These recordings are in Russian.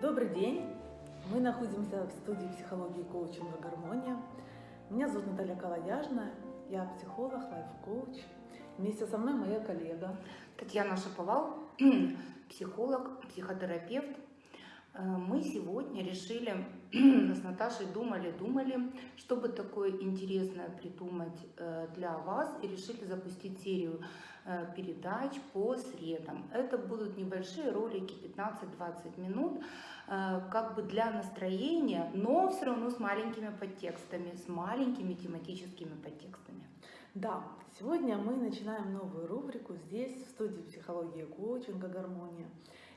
Добрый день! Мы находимся в студии психологии коучинга «Гармония». Меня зовут Наталья Калаяжна, я психолог, лайф-коуч. Вместе со мной моя коллега. Татьяна Шаповал, психолог, психотерапевт. Э, Мы сегодня решили с Наташей думали-думали, чтобы такое интересное придумать э, для вас и решили запустить серию э, передач по средам. Это будут небольшие ролики 15-20 минут, как бы для настроения, но все равно с маленькими подтекстами, с маленькими тематическими подтекстами. Да, сегодня мы начинаем новую рубрику здесь, в студии психологии и коучинга «Гармония».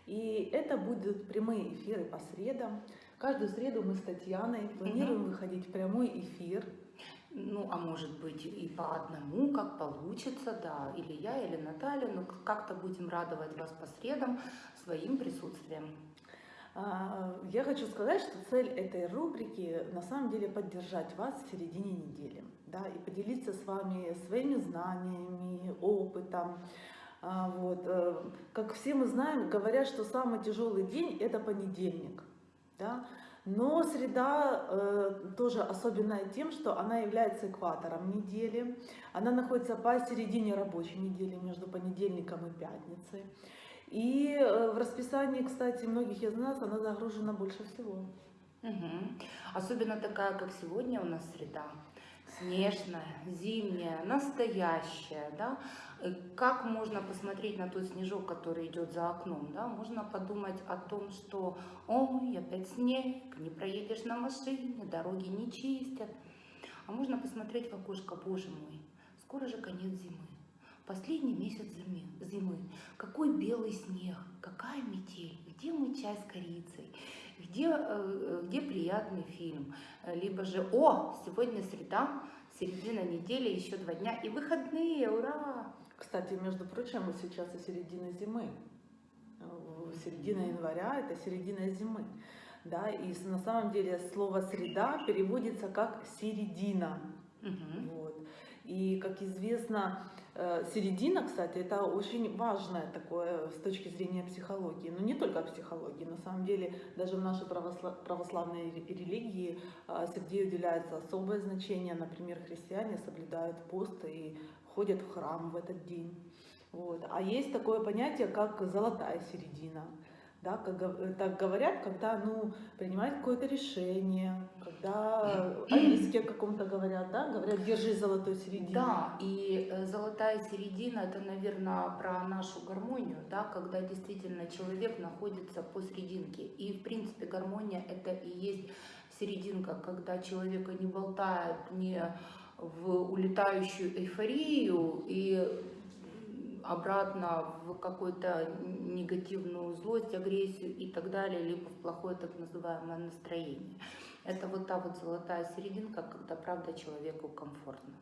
И это будут прямые эфиры по средам. Каждую среду мы с Татьяной планируем Мгм. выходить в прямой эфир. Ну, а может быть и по одному, как получится, да, или я, или Наталья, но как-то будем радовать вас по средам своим присутствием. А, Я хочу сказать, что цель этой рубрики на самом деле поддержать вас в середине недели, да, и поделиться с вами своими знаниями, опытом. А, Вот. э, Как все мы знаем, говорят, что самый тяжелый день это понедельник, да, но среда э, тоже особенная тем, что она является экватором недели, она находится посередине рабочей недели между понедельником и пятницей. И э, в расписании, кстати, многих из нас она загружена больше всего. Мгм. Особенно такая, как сегодня у нас среда. Снежная, зимняя, настоящая, да. Э, Как можно посмотреть на тот снежок, который идет за окном, да? Можно подумать о том, что, ой, опять снег, не проедешь на машине, дороги не чистят. А можно посмотреть в окошко, боже мой, скоро же конец зимы. Последний месяц зимы, зимы. Какой белый снег, какая метель, где мой чай с корицей, где, э, где приятный фильм. Э, Либо же, о, сегодня среда, середина недели, еще два дня и выходные, ура! Кстати, между прочим, сейчас и середина зимы. Э, Середина января – это середина зимы. Да, и на самом деле слово «среда» переводится как «середина». Мгм. Вот. И, как известно, середина, кстати, это очень важное такое с точки зрения психологии. Но не только психологии. На самом деле, даже в нашей правосла- православной ре- религии э, среде уделяется особое значение. Например, христиане соблюдают пост и ходят в храм в этот день. Вот. А есть такое понятие, как золотая середина. Да, как э, так говорят, когда ну, принимают какое-то решение, когда о риске каком-то говорят, да, говорят, держи золотой середину. Да, и э, золотая середина это, наверное, про нашу гармонию, да, когда действительно человек находится посерединке. И, в принципе, гармония это и есть серединка, когда человека не болтает не в улетающую эйфорию и обратно в какую-то негативную злость, агрессию и так далее, либо в плохое так называемое настроение. Это вот та вот золотая серединка, когда правда человеку комфортно.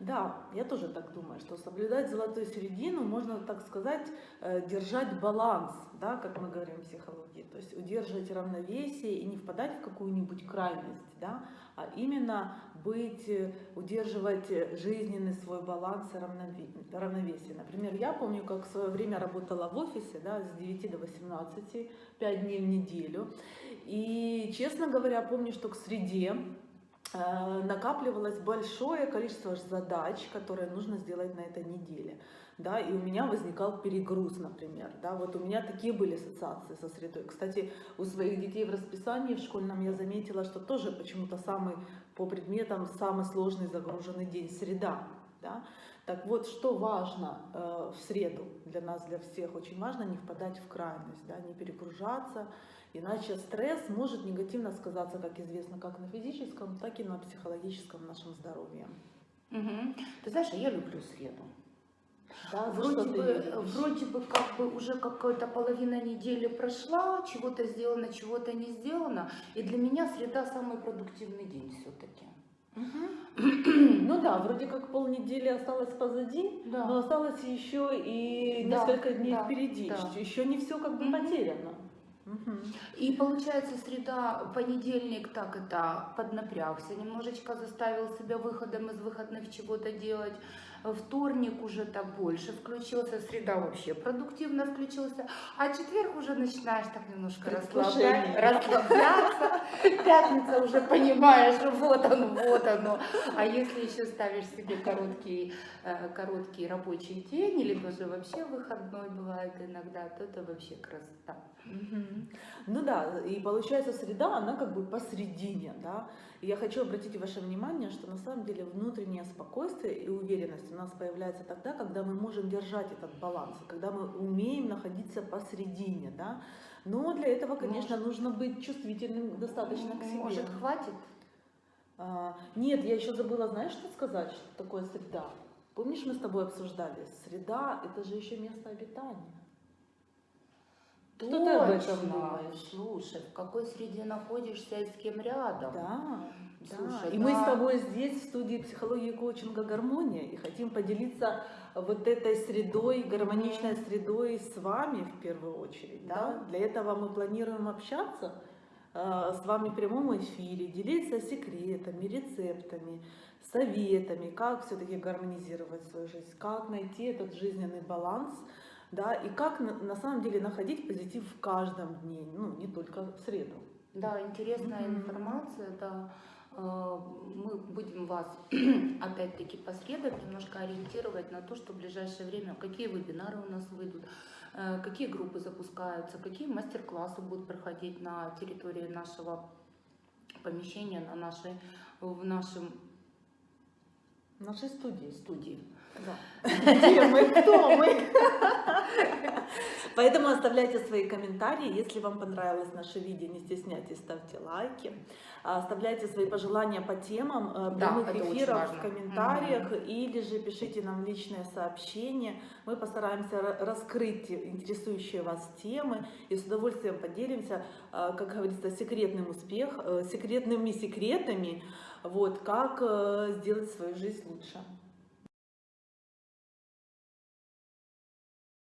Да, я тоже так думаю, что соблюдать золотую середину, можно так сказать, э, держать баланс, да, как мы говорим в психологии, то есть удерживать равновесие и не впадать в какую-нибудь крайность, да, а именно быть, э, удерживать жизненный свой баланс и равнове- равновесие. Например, я помню, как в свое время работала в офисе, да, с 9 до 18, 5 дней в неделю, и, честно говоря, помню, что к среде накапливалось большое количество задач, которые нужно сделать на этой неделе. Да, и у меня возникал перегруз, например. Да, вот у меня такие были ассоциации со средой. Кстати, у своих детей в расписании в школьном я заметила, что тоже почему-то самый по предметам самый сложный загруженный день среда. Да? Так вот, что важно э, в среду для нас, для всех, очень важно не впадать в крайность, да, не перегружаться, иначе стресс может негативно сказаться, как известно, как на физическом, так и на психологическом нашем здоровье. Мгм. Ты знаешь, а я люблю среду. Да, Вроде бы, вроде бы как бы уже какая-то половина недели прошла, чего-то сделано, чего-то не сделано. И для меня среда самый продуктивный день все-таки. Ну да, вроде как полнедели осталось позади, Да. но осталось еще и Да, несколько дней да, впереди. да. Еще не все как бы Мгм. потеряно. Мгм. И получается, среда, понедельник так это поднапрягся, немножечко заставил себя выходом из выходных чего-то делать. Вторник уже так больше включился, среда вообще продуктивно включился, а четверг уже начинаешь так немножко расслаблять, расслабляться, пятница уже понимаешь, вот оно, вот оно. А если еще ставишь себе короткий, э, короткий рабочий день, или даже вообще выходной бывает иногда, то это вообще красота. Ну да, и получается среда, она как бы посередине, да. И я хочу обратить ваше внимание, что на самом деле внутреннее спокойствие и уверенность у нас появляется тогда, когда мы можем держать этот баланс, когда мы умеем находиться посередине, да. Но для этого, конечно, нужно быть чувствительным достаточно к себе. Может, хватит? А, нет, я еще забыла, знаешь, что сказать, что такое среда? Помнишь, мы с тобой обсуждали? Среда – это же еще место обитания. Что ты об этом Точно. думаешь? Слушай, в какой среде находишься и с кем рядом? Да, да. Слушай, И мы с тобой здесь, в студии психологии и коучинга «Гармония», и хотим поделиться вот этой средой, гармоничной средой с вами в первую очередь. Да? Да. Для этого мы планируем общаться э, с вами в прямом эфире, делиться секретами, рецептами, советами, как все-таки гармонизировать свою жизнь, как найти этот жизненный баланс, да, и как на, на самом деле находить позитив в каждом дне, ну, не только в среду. Да, интересная Мгм. информация, да. Э, Мы будем вас, опять-таки, по средам немножко ориентировать на то, что в ближайшее время, какие вебинары у нас выйдут, э, какие группы запускаются, какие мастер-классы будут проходить на территории нашего помещения, на нашей, в нашем В нашей студии. студии. Да. Где мы, кто мы? Поэтому оставляйте свои комментарии. Если вам понравилось наше видео, не стесняйтесь, ставьте лайки. А, Оставляйте свои пожелания по темам э, Да, прямых очень эфиров в комментариях или же пишите нам личное сообщение. Мы постараемся ра- раскрыть те интересующие вас темы и с удовольствием поделимся, э, как говорится, секретным успех, э, секретными секретами, вот, как сделать свою жизнь лучше.